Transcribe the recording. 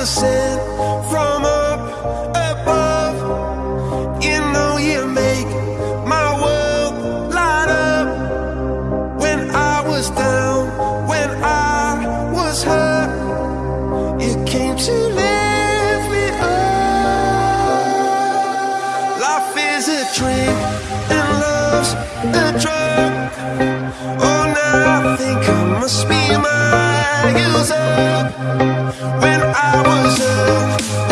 from up above. You know you make my world light up. When I was down, when I was hurt, you came to lift me up. Life is a dream and love's a drug. Oh, now I think I must be mine. I was young,